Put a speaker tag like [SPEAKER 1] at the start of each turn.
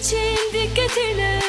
[SPEAKER 1] için dikkat eyle